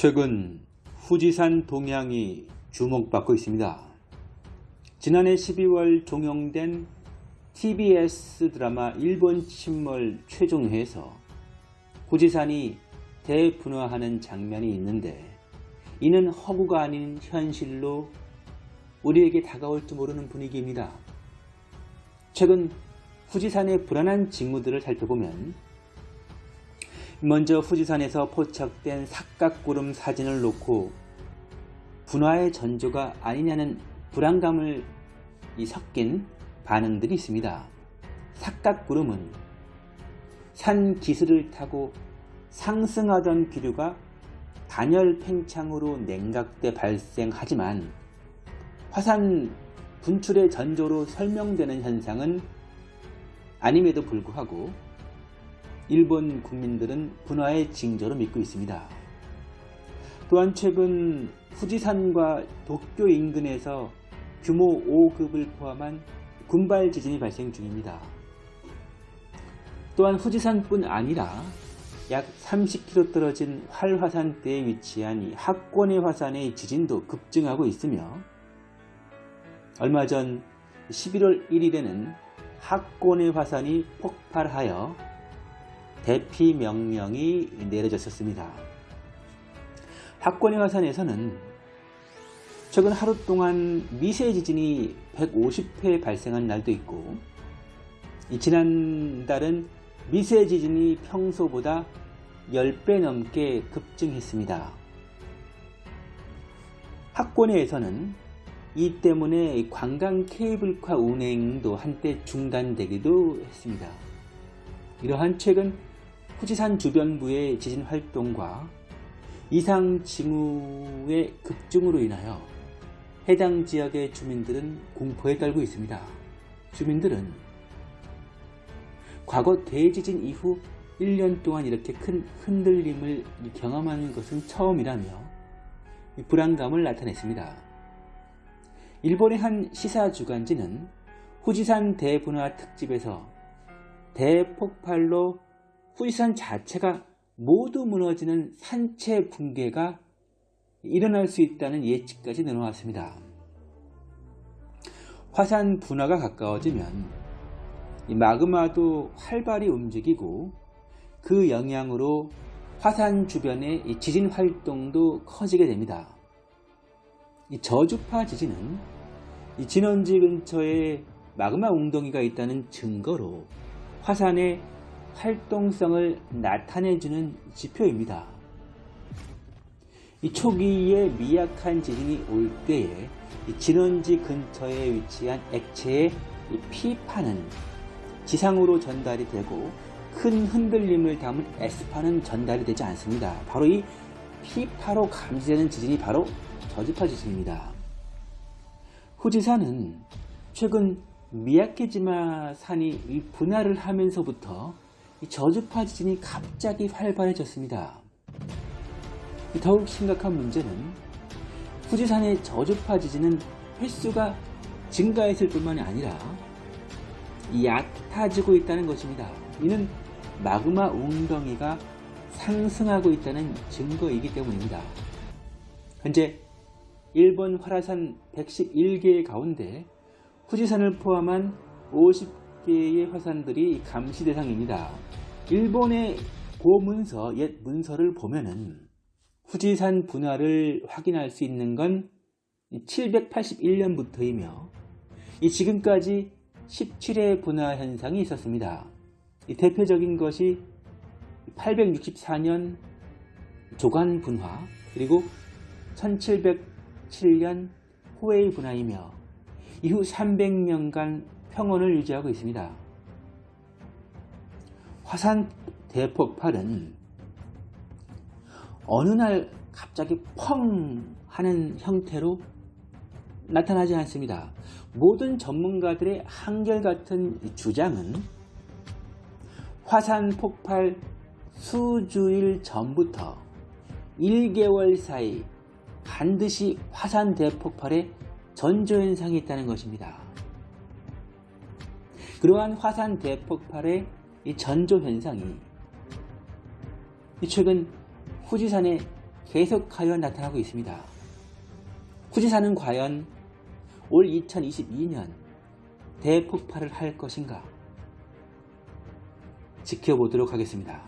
최근 후지산 동향이 주목받고 있습니다. 지난해 12월 종영된 TBS 드라마 일본 침몰 최종회에서 후지산이 대분화하는 장면이 있는데 이는 허구가 아닌 현실로 우리에게 다가올지 모르는 분위기입니다. 최근 후지산의 불안한 징후들을 살펴보면 먼저 후지산에서 포착된 삭각구름 사진을 놓고 분화의 전조가 아니냐는 불안감을 섞인 반응들이 있습니다. 삭각구름은 산 기슬을 타고 상승하던 기류가 단열 팽창으로 냉각돼 발생하지만 화산 분출의 전조로 설명되는 현상은 아님에도 불구하고 일본 국민들은 분화의 징조로 믿고 있습니다. 또한 최근 후지산과 도쿄 인근에서 규모 5급을 포함한 군발 지진이 발생 중입니다. 또한 후지산뿐 아니라 약 30km 떨어진 활화산대에 위치한 학권의 화산의 지진도 급증하고 있으며 얼마 전 11월 1일에는 학권의 화산이 폭발하여 대피 명령이 내려졌었습니다. 학권의 화산에서는 최근 하루 동안 미세 지진이 150회 발생한 날도 있고 지난달은 미세 지진이 평소보다 10배 넘게 급증했습니다. 학권에서는 이 때문에 관광 케이블카 운행도 한때 중단되기도 했습니다. 이러한 최근 후지산 주변부의 지진 활동과 이상 징후의 급증으로 인하여 해당 지역의 주민들은 공포에 떨고 있습니다. 주민들은 과거 대지진 이후 1년 동안 이렇게 큰 흔들림을 경험하는 것은 처음이라며 불안감을 나타냈습니다. 일본의 한 시사주간지는 후지산 대분화 특집에서 대폭발로 후지산 자체가 모두 무너지는 산체 붕괴가 일어날 수 있다는 예측까지 내놓았습니다. 화산 분화가 가까워지면 마그마도 활발히 움직이고 그 영향으로 화산 주변의 지진 활동도 커지게 됩니다. 저주파 지진은 진원지 근처에 마그마 웅덩이가 있다는 증거로 화산의 활동성을 나타내주는 지표입니다. 이 초기에 미약한 지진이 올 때에 진원지 근처에 위치한 액체의 P파는 지상으로 전달이 되고 큰 흔들림을 담은 S파는 전달이 되지 않습니다. 바로 이 P파로 감지되는 지진이 바로 저주파 지진입니다. 후지산은 최근 미야케지마 산이 분할을 하면서부터 저주파 지진이 갑자기 활발해졌습니다. 더욱 심각한 문제는 후지산의 저주파 지진은 횟수가 증가했을 뿐만이 아니라 얕아지고 있다는 것입니다. 이는 마그마 웅덩이가 상승하고 있다는 증거이기 때문입니다. 현재 일본 활화산 111개 가운데 후지산을 포함한 50 개의 화산들이 감시 대상입니다. 일본의 고문서, 옛 문서를 보면은 후지산 분화를 확인할 수 있는 건 781년부터이며 지금까지 17회 분화 현상이 있었습니다. 대표적인 것이 864년 조간 분화 그리고 1707년 호웨이 분화이며 이후 300년간 평온을 유지하고 있습니다. 화산 대폭발은 어느 날 갑자기 펑 하는 형태로 나타나지 않습니다. 모든 전문가들의 한결같은 주장은 화산 폭발 수주일 전부터 1개월 사이 반드시 화산 대폭발의 전조현상이 있다는 것입니다. 그러한 화산 대폭발의 전조 현상이 최근 후지산의 계속하여 나타나고 있습니다. 후지산은 과연 올 2022년 대폭발을 할 것인가? 지켜보도록 하겠습니다.